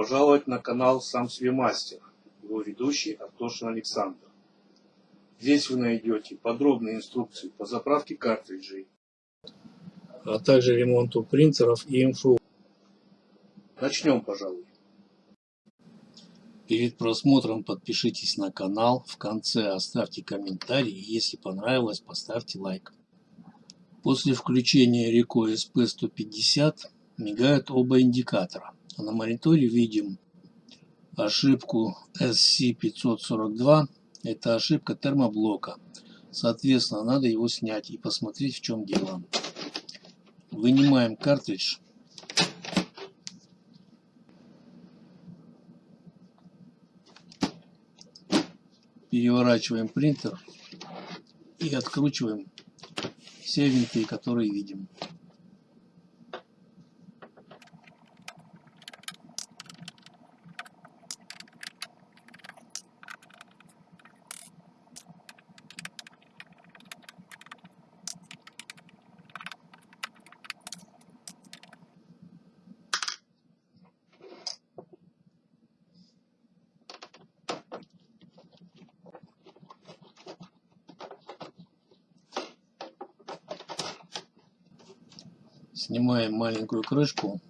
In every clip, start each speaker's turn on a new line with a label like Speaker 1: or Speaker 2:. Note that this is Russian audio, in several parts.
Speaker 1: пожаловать на канал Сам себе мастер, его ведущий Артошин Александр. Здесь вы найдете подробные инструкции по заправке картриджей, а также ремонту принтеров и МФУ. Начнем, пожалуй. Перед просмотром подпишитесь на канал, в конце оставьте комментарий, если понравилось, поставьте лайк. После включения Rico SP150 мигают оба индикатора, на мониторе видим ошибку SC542, это ошибка термоблока, соответственно надо его снять и посмотреть в чем дело. Вынимаем картридж переворачиваем принтер и откручиваем все винты, которые видим. Снимаем маленькую крышку,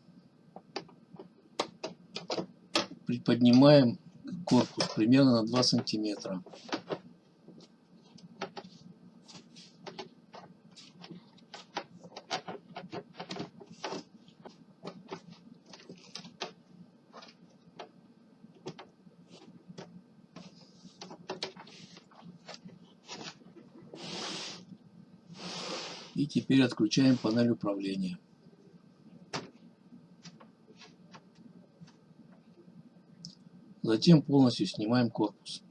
Speaker 1: приподнимаем корпус примерно на 2 сантиметра. И теперь отключаем панель управления. Затем полностью снимаем корпус.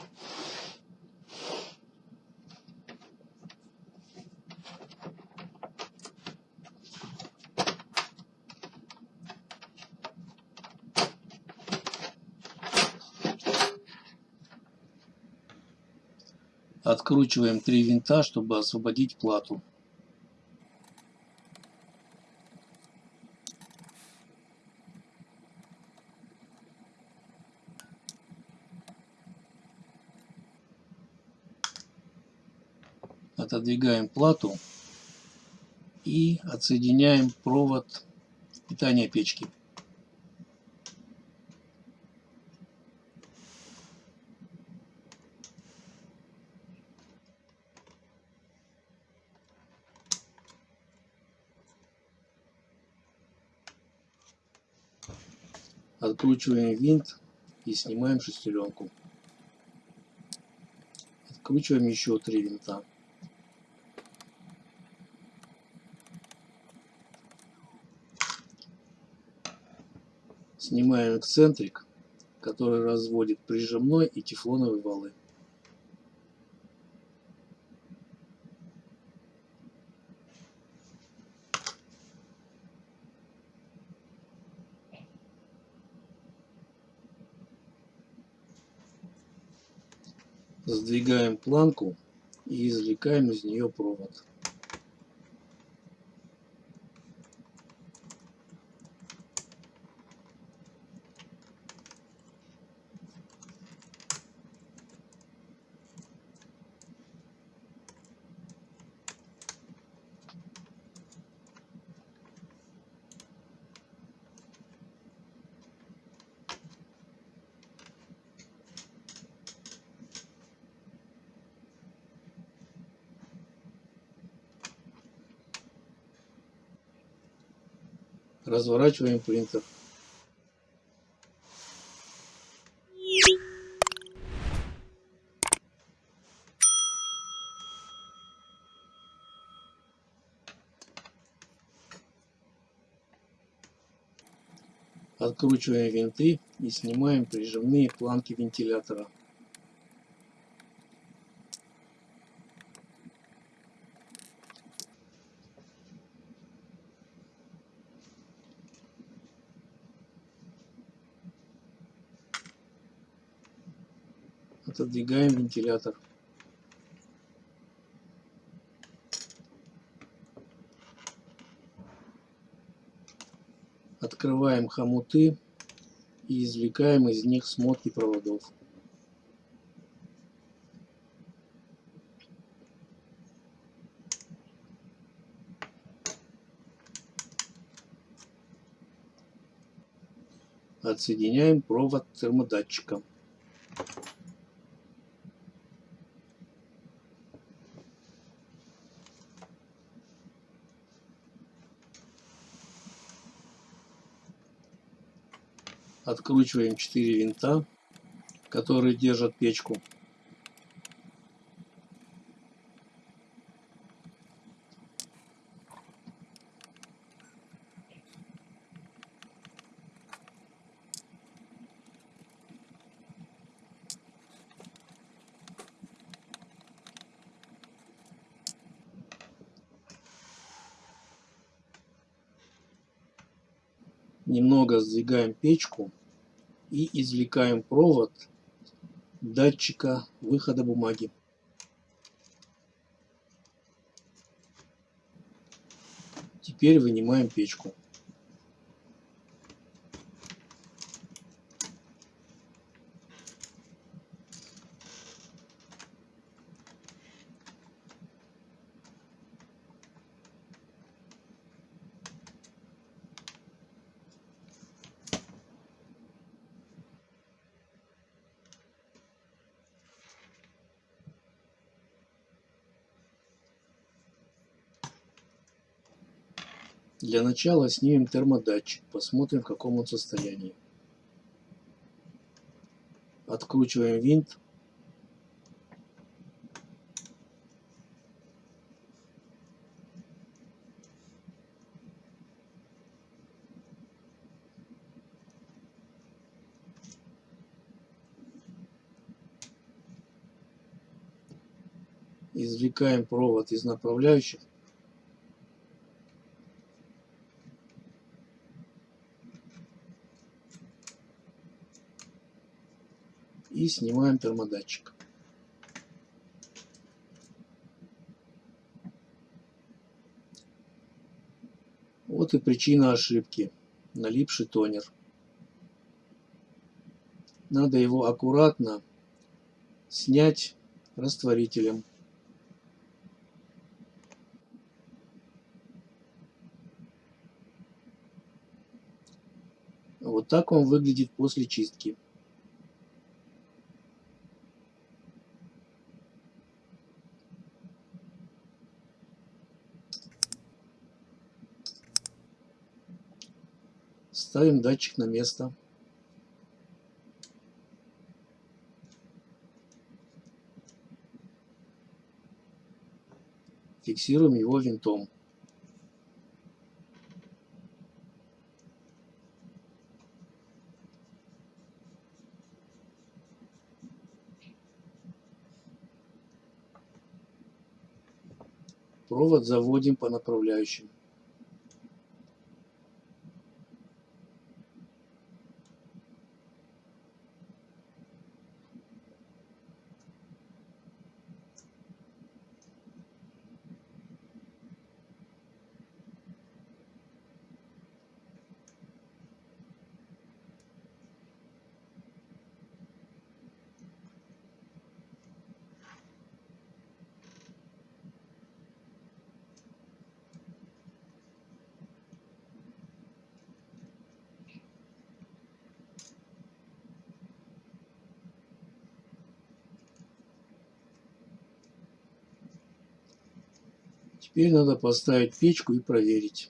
Speaker 1: Откручиваем три винта, чтобы освободить плату. Отодвигаем плату и отсоединяем провод питания печки. Откручиваем винт и снимаем шестеренку. Откручиваем еще три винта. Снимаем эксцентрик, который разводит прижимной и тефлоновые валы. Сдвигаем планку и извлекаем из нее провод. Разворачиваем принтер. Откручиваем винты и снимаем прижимные планки вентилятора. Отодвигаем вентилятор. Открываем хомуты и извлекаем из них смотки проводов. Отсоединяем провод термодатчика. Откручиваем 4 винта, которые держат печку. немного сдвигаем печку и извлекаем провод датчика выхода бумаги. Теперь вынимаем печку. Для начала снимем термодатчик, посмотрим в каком он состоянии. Откручиваем винт. Извлекаем провод из направляющих снимаем термодатчик. Вот и причина ошибки. Налипший тонер. Надо его аккуратно снять растворителем. Вот так он выглядит после чистки. Ставим датчик на место. Фиксируем его винтом. Провод заводим по направляющим. Теперь надо поставить печку и проверить.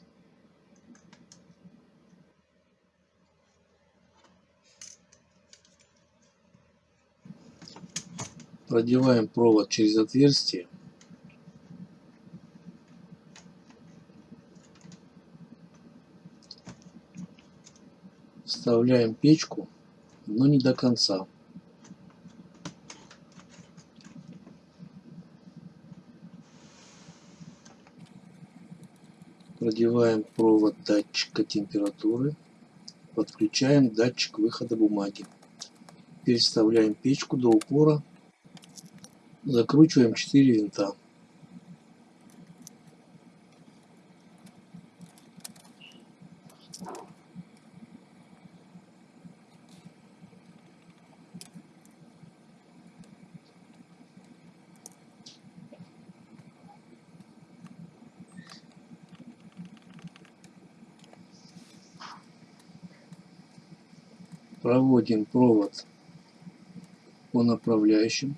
Speaker 1: Продеваем провод через отверстие. Вставляем печку, но не до конца. Продеваем провод датчика температуры. Подключаем датчик выхода бумаги. Переставляем печку до упора. Закручиваем 4 винта. Проводим провод по направляющим.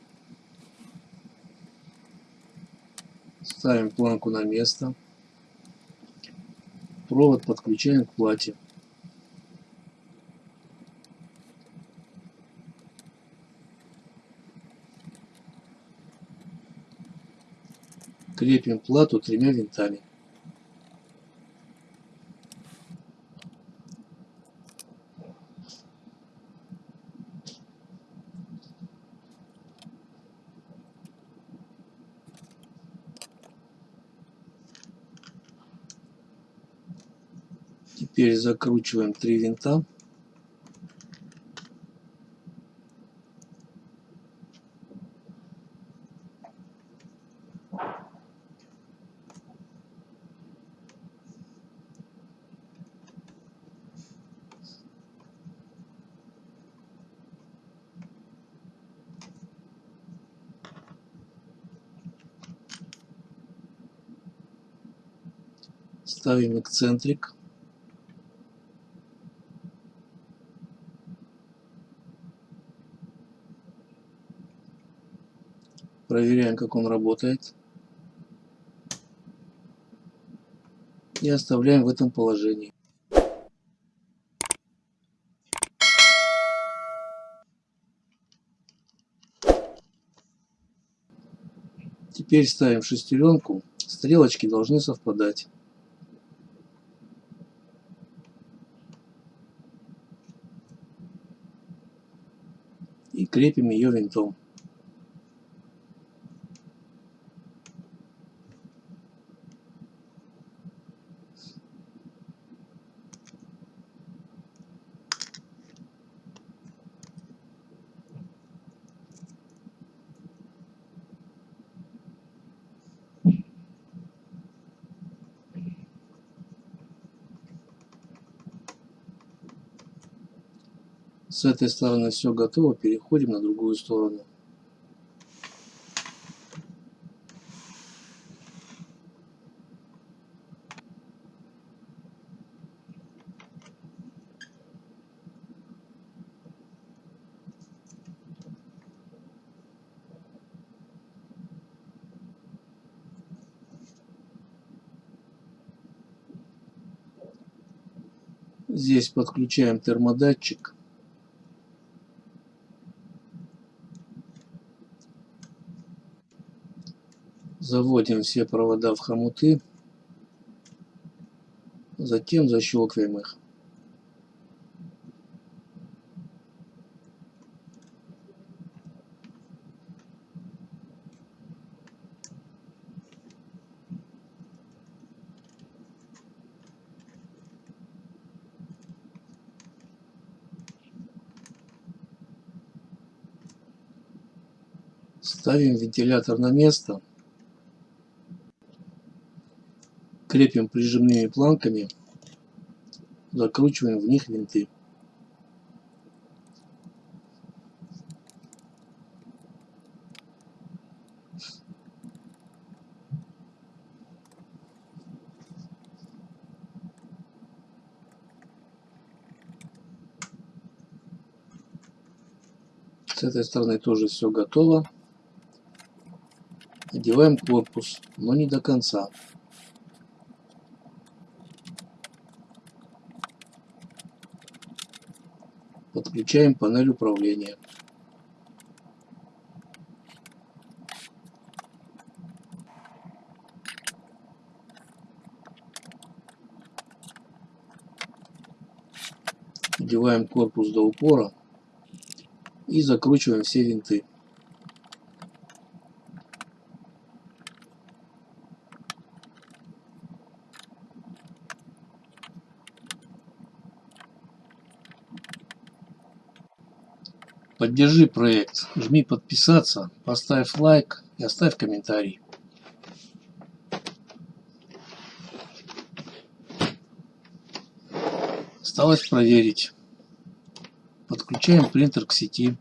Speaker 1: Ставим планку на место. Провод подключаем к плате. Крепим плату тремя винтами. Теперь закручиваем три винта. Ставим эксцентрик. Как он работает. И оставляем в этом положении. Теперь ставим шестеренку. Стрелочки должны совпадать. И крепим ее винтом. С этой стороны все готово, переходим на другую сторону. Здесь подключаем термодатчик. Заводим все провода в хомуты. Затем защелкиваем их. Ставим вентилятор на место. Крепим прижимными планками. Закручиваем в них винты. С этой стороны тоже все готово. Одеваем корпус, но не до конца. Подключаем панель управления. Одеваем корпус до упора и закручиваем все винты. Поддержи проект, жми подписаться, поставь лайк и оставь комментарий. Осталось проверить. Подключаем принтер к сети.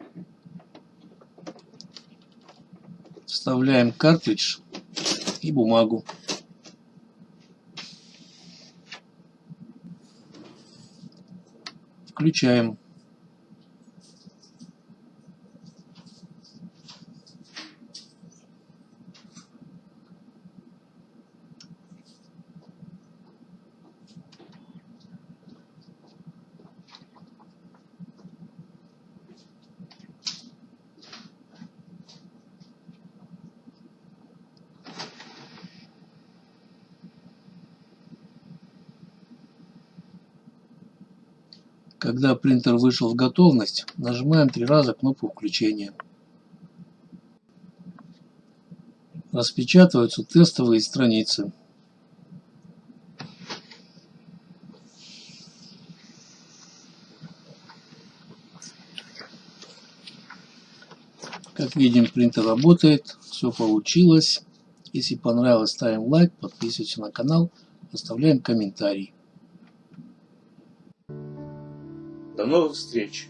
Speaker 1: Вставляем картридж и бумагу. Включаем. Когда принтер вышел в готовность, нажимаем три раза кнопку включения. Распечатываются тестовые страницы. Как видим, принтер работает, все получилось. Если понравилось, ставим лайк, подписываемся на канал, оставляем комментарий.
Speaker 2: До новых встреч!